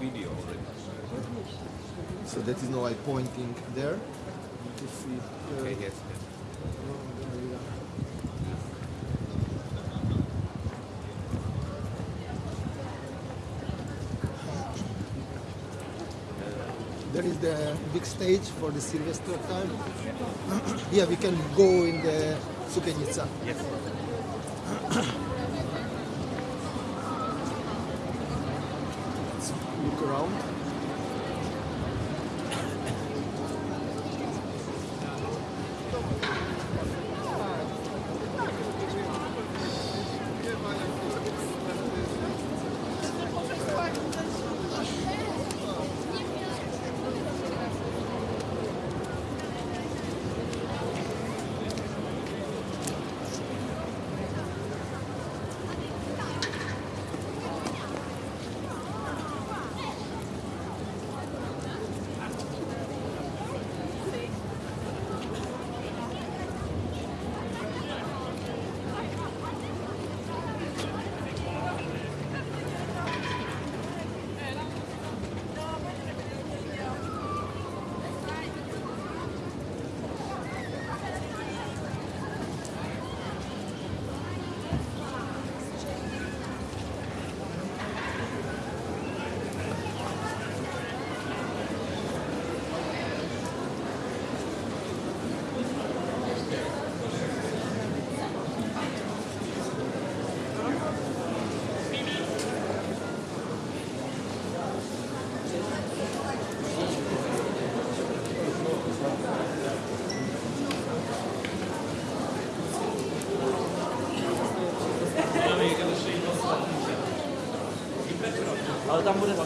video already. So that is now I pointing there. See. uh, Okay, yes, yes. There is the big stage for the Sylvester time. yeah, we can go in the Sukiennice. Yes. Look around. あ、田んぼです。